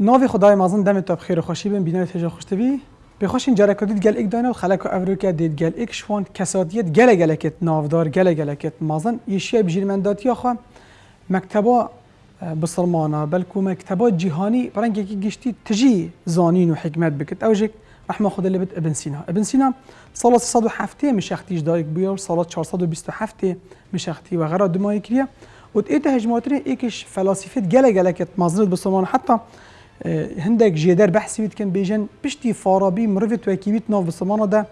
ناوی خدای مازن دم تا بخیر خوشی بین بینای تجا خوشتبی به خوش این جرکادید گل ایک دانه و خلق افریقا دید گل ایک شوان کسادیت گل گلکت نافدار گل گلکت مازن یشیا بجیرمنداتی آخوا مکتبا بسرمانا بلکو مکتبا جهانی برنگ یکی گشتی تجی زانین و حکمت بکت. اوجک رحمه خدا لبت ابن سینا. ابن سینا سال 307 مشختیش دایک بیا و سال 427 مشختی و غرا دمای کریه. و ایت هجماتری ایکش فلاسفه گله گله کت. مازنت بسرمان حتی هندێک ژێدەر بەحسیویت کەم بێژەن پشتی فارابی مرۆڤێت وەکیویت ناو بسمانەدا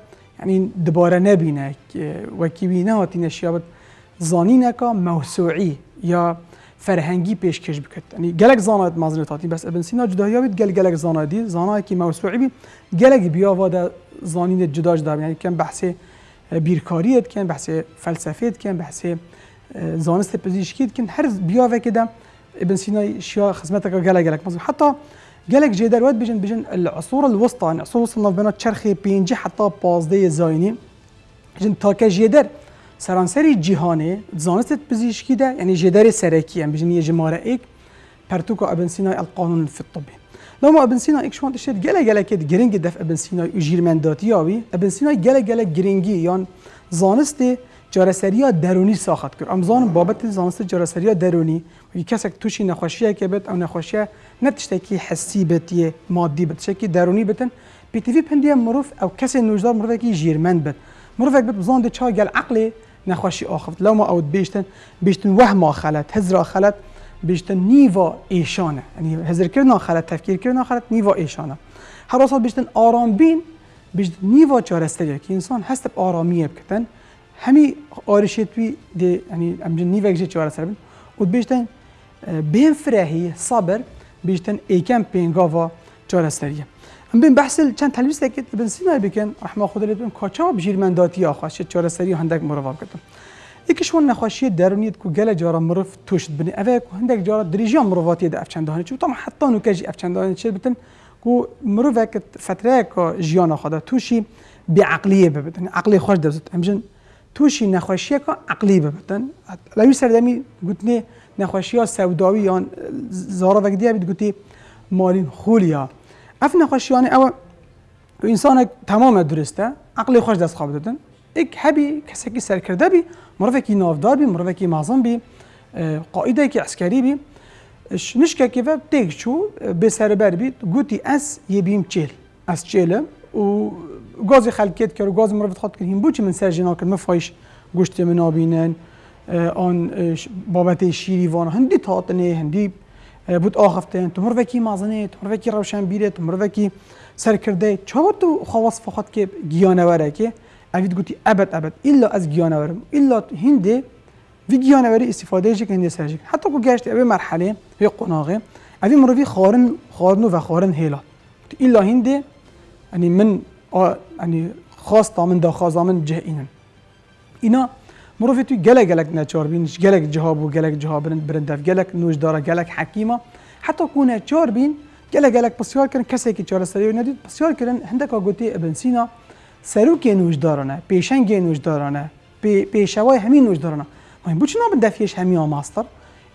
یعنی دبارە نەبینە وەکیوی نەهاتینە شیابەت زانینەکە مەوسوعی یا فەرهەنگی پێشکەش بکەیت ئەنی گەلک زانات مازنێت هاتی بەس ئەبنسینا جدایاویت گەل گەلک زانادی زانایکی مەوسوعیبی گەلک بیاوادا زانینێت جداش دابینانی کەم بەحسێ بیرکاریت کەن بەحسێ فەلسەفێت کەن بەحسێ زانست پزیشکیت کن هەر بیاوێکدا ابن سينا شيا خدمتك قال لك مزبوط حتى قال جدار واد بجن بجن العصور الوسطى يعني عصور وصلنا بنا تشرخي بينجي حتى بازدي زايني. بجن تاكا جدار سرانسري جيهاني زانست بزيشكي ده يعني جدار سراكي يعني بجن جمارة إيك. بارتوكا ابن سينا القانون في الطب لو ما ابن سينا إيك شوان تشتت قال قالك جرينجي دف ابن سينا يجير من ابن سينا قال قالك جرينجي يعني زانستي جارسری درونی ساخت کرد. امزان بابت زانست جارسری درونی و کسک توشی نخوشیه که بد او نخوشیه نتشتکی حسی بتیه مادی بد شکی درونی بتن. پی تی وی مروف او کسی نوجدار مروف کی جیرمند بد مروف بد بزان ده گل عقلی نخوشی آخفت. لو ما اود بیشتن بیشتن وهم خلت هزر خلت بیشتن نیوا ایشانه. یعنی هزر کردن خلت تفکیر کردن خلت نیوا ایشانه. هر بیشتن آرام بین بیشتن نیوا چارستگی که انسان هست آرامیه بکتن. همی آرشتوی دی یعنی امجن نیوک جه چوار سر بین و بیشتن بین فرهی صبر بیشتن ایکم پینگاوا چوار سریه ام بین بحث چند تلویز دکت ابن سینا بکن رحمه خدا لیتون کاچا بجیرمنداتی آخواش چوار سری هندک مرواب کتن یکیش ون نخواشی درونیت کو گله جارا مرف توشت بنی اوه کو هندک جارا دریجا مرواتی ده افچندانه چون طبعا حتی نو کجی افچندانه چه بتن کو مروف فتره کا جیانا خدا توشی بعقلیه ببتن عقلی خوش درست امجن توشی نخوشی که عقلی ببتن. لوی سردمی گوتنی نخوشی ها سوداوی یا زارا وقتی بید گوتی مالین خولیا اف نخوشیانه او انسان تمام درسته عقلی خوش دست خواب دادن. ایک هبی کسی که سر کرده بی مروفه کی نافدار بی مروفه کی معظم بی قائده کی عسکری بی. نشکه که دیگ چو به سر بر بید گوتی از یه بیم چیل از چیلم و گازی خلکت کرد و گاز مرافت خود کردیم بو چی من سر جنا کرد. مفایش گوشت من آبینن آن بابت شیری وان هندی تاتنه هندی بود آخفتن تو مرو کی مازنه تو مرو کی روشن بیره تو مرو کی سر کرده. چه تو خواص فقط که گیانوره که؟ اوید گوتی ابد ابد. الا از گیانورم الا هنده وی گیانوری استفاده جک هنده سرجک حتی کو گشت اوی مرحله وی قناغه اوی مروی خارن خارنو و خارن هیلا. الا هنده يعني من يعني خاص من دا خازامن جه اینن. اینا مروفی توی گلک گلک نچار بین گلک جهاب و گلک جهاب برند برندف گلک نوش داره گلک حکیمه حتی کو نچار بین گلک گلک بسیار کردن کسی که چهار سری ندید بسیار کردن هندک گوتی ابن سینا سروک نوش دارانه پیشنگ نوش دارانه پیشوای همین نوش دارانه مهم بود چنا بندفیش همین ماستر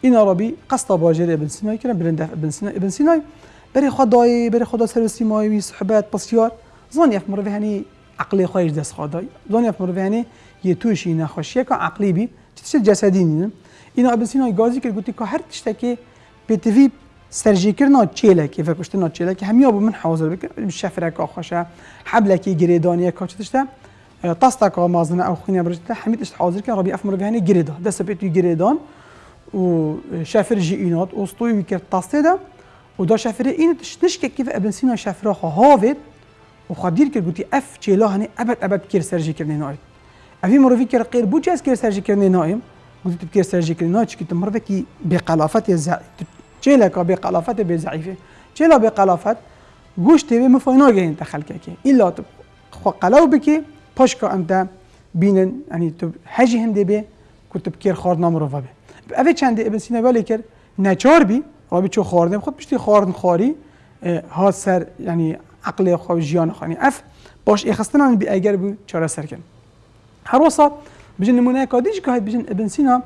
این عربی قصد باجر ابن سینا کردن برندف ابن سینا ابن سینا برای خدای برای خدا سر سیمایی صحبت بسیار. زانی اف مروی هنی عقلی خواهش دست زانی اف مروی هنی یه توشی نخوشیه که عقلی بی چیز جسدی نیم اینا ابن سینا گازی که گوتی که هر تشته که تفی سرجی کرنا چیله که فکرشت نا چیله که همیا من حاضر بکن. شفره که خوشه حبله که گریدانیه که چتشته تاستا که مازنه او خینه برجته همید اشت حاضر کن ربی اف مروی هنی گریدا دست بیتوی گریدان و شفر جی اینات. استوی ویکر تاسته ده و دا شفره این نشکه کیف ابن سینا شفره و خدیر کرد گوتی اف چیلا هنی ابد ابد کر سرجی کرنی نای اوی مروی کر غیر بو چه کر سرجی کرنی نایم گوتی کر سرجی کرنی نای چکی مروی کی به قلافت ز چیلا کا به قلافت به ضعیفه چیلا به قلافت گوشت به مفاینا گه انت خلقه کی الا تو خو قلاو بکی پاش کا انت بینن یعنی تو حجی هنده به کتب خارد نام رو به اوی چند ابن سینا ولی کر نچار بی رابی چو خاردم خود پشتی خاردن خاری ها سر یعنی عقل خو جیان خانی اف باش اخستن بی اگر بو چاره سر کن. هر وسط بجن نمونه کادیش که بجن ابن سینا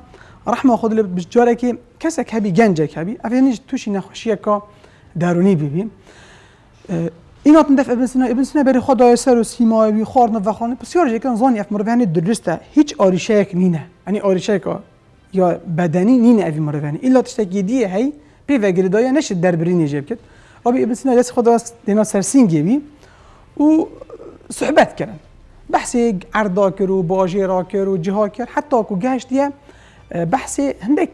رحمه خود لب بجاره که کسک هبی گنجک هبی اف یعنی توشی نخوشیه که درونی ببین اینا تندف ابن سینا ابن سینا بری خدا سر و سیمایی خورن و خانه بسیار جکن زانی اف مروانی درسته هیچ آریشه یک نینه یعنی آریشه که یا بدنی نینه اوی مروانی ایلا تشتکی دیه هی پی و گردایا نشد در بری نیجب کد رابی ابن سینا دست خدا دینا سرسینگی بی. و صحبت کردن بحثی عرضا کرد و باجی را کرد و جها کرد. حتی کو گشتیه بحثی هندک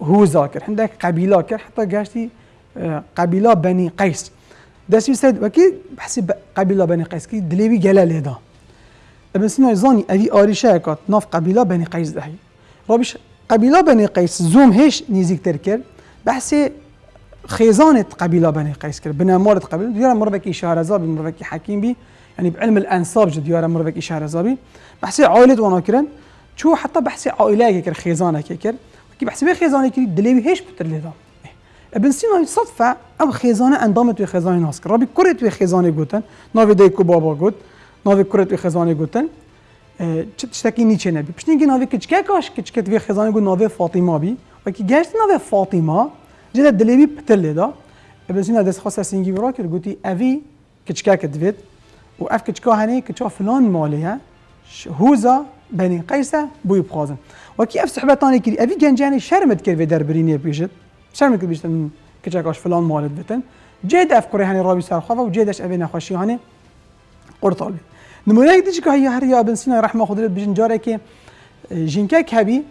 هوزا کرد هندک قبیله کرد. حتی گشتی قبیله بنی قیس. دەستی سەد وەکی بەسی قبیلا بەنی قەیسکی دلێوی گەلە لێدا ابن سینا زانی ئەوی ئاریشەکات ناف قبیلا بەنی قەیس دەهی ڕۆبیش قبیلا بەنی قەیس زوم هێش نزیکتر کرد. خيزانه قبيلة بني قيس كر بنا مارد قبيلة دیار مروکی شهرزابی مروکی حكيم بي يعني بعلم الانساب جد دیار مروکی شهرزابی بحسي عائلة وأنا كرن شو حتى بحسي عائلة كر خيزانة كر كي بحسي به خيزانة كر دلیوی هيش بتر لیدا ابن سينا صدفه ام خيزانة اندام تو خيزانة ناس کر ربی کره تو جوتن نافي ناوی دیکو بابا نافي ناوی کره تو خيزانة گوتن تشتكي نيتشه نبي باش نيجي نافي كتشكاكاش كتشكت في خزانه يقول نافي فاطمه بي وكي جاش نافي فاطمه جدا دلیبی پتر لیدا ابن سینا خاص سینگی برا کرد گوتی اوی کچکه کدوید و اف کچکه هنی کچا فلان مالیه هوزا بني قيسة بوي بخازن وكي اف صحبتاني كري افي جنجاني شرمت كري در بريني بيجت شرم که بیشتن کچکاش فلان مالت بتن. جد افکاری هنی رابی سر خواه و جدش ابی نخوشی هنی قرطال بید نمونه یک دیجی که هی هر یا ابن سینا رحمه رد بجن جاره که جینکه کبی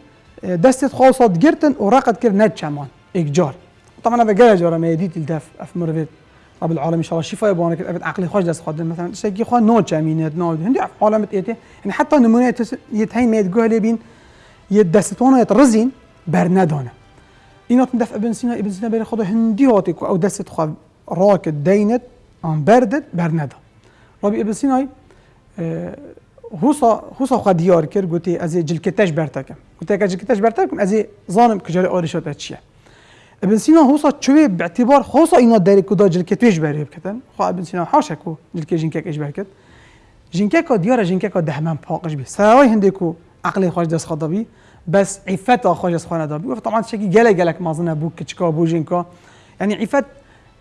دستت خاصات گرتن و رقد کرد ند چمان ایک جار. طبعا أنا بقى جاره ما يديت أف مرفت رب العالمين إن شاء الله شفاء يبغى كده ابد عقلي خوش دست خادم. مثلا شيء خو نو جامينات نو هندي عالم ايته يعني حتى نمونة يتهين ما يتقول لي يدستونه يترزين برندانه اینا دفع ابن سینا ابن سینا بین خدا هندی هاتی أو دست خواهد راک دینت آن بردت بر ندا رابی ابن سینا حوصا حوصا خواهد دیار کرد گوتی از جلکتش برتکم. گوتی اگه جلکتش برتکم از زانم کجاری آرشات چیه؟ ابن سینا حوصا چوی باعتبار حوصا اینا داری کدا جلکتش بری بکتن خواه ابن سینا حاشا کو جلکه جنکک اش برکت جنکک دیار جنکک دهمن پاقش بی سراوی هندی کو عقل خوش دست خدا بی بس عفت خوش از خانه دار گفت طبعا شکی گله گلک مازنه بو کچکا بو جینکا یعنی عفت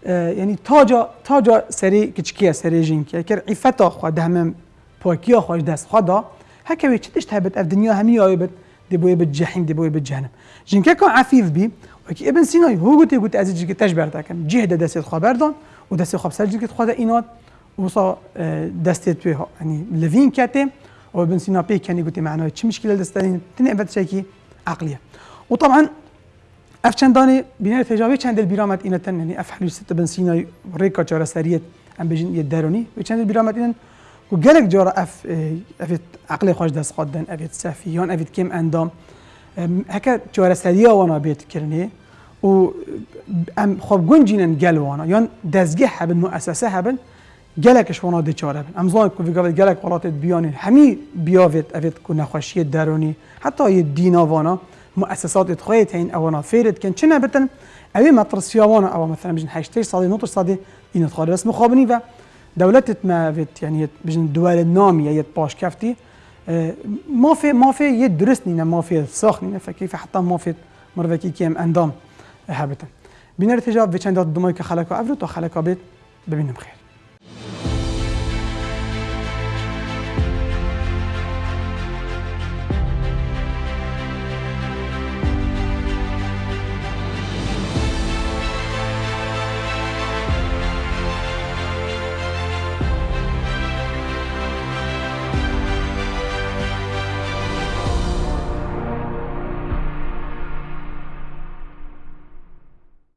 یعنی تاجا تاجا سری کچکیه سری جینکیه کر عفت خو دهم پاکیا خوش دست خدا هکوی چتش تهبت اف دنیا همی آیبت دی بوی به جهنم دی بوی به جهنم جینکه کان عفیف بی و کی ابن سینا هو گوتی گوت از جیگه تش برتکم جهد دست خبر دان و دست خب سر جیگه خدا اینات وصا دست توی یعنی لوین کته أو ابن سينا بي كان يقول معناه شي مشكله دستاني تني ابد شيء عقليه وطبعا اف چندانه بناء تجاوی چند البرامت اینا تن یعنی اف حلو ست بن سینا ریکا جارا سریت ام بجن یدرونی و چند البرامت اینا و گلک جارا اف اف عقل خوش دست خدن اف سفیان اف کم اندام هكا جوار سريه وأنا بيت كرني و ام خب گنجين گل وأنا. يان دزگه هب مؤسسه هب گلكش وأنا دي چاره هبن. ام زان كوفي گوت گلك قرات بيان همي بياوت اويت كو نخوشي دروني حتى اي دينا وأنا مؤسسات تخيت هين وأنا فيرت كن چنه بتن؟ اوي مطرس وأنا أو مثلا بجن هاشتاج صادي نوتر صادي ان تخرج بس مخابني و دولتت ما فيت يعني بجن دول النام يا يت باش كفتي آه، ما في ما في يدرسني ما في ساخني فكيف حتى مافي مرة كي كيم اندام هابتا بنرتجاب بچند دومای که خلقا افرو تا خلقا بید ببینم خیر.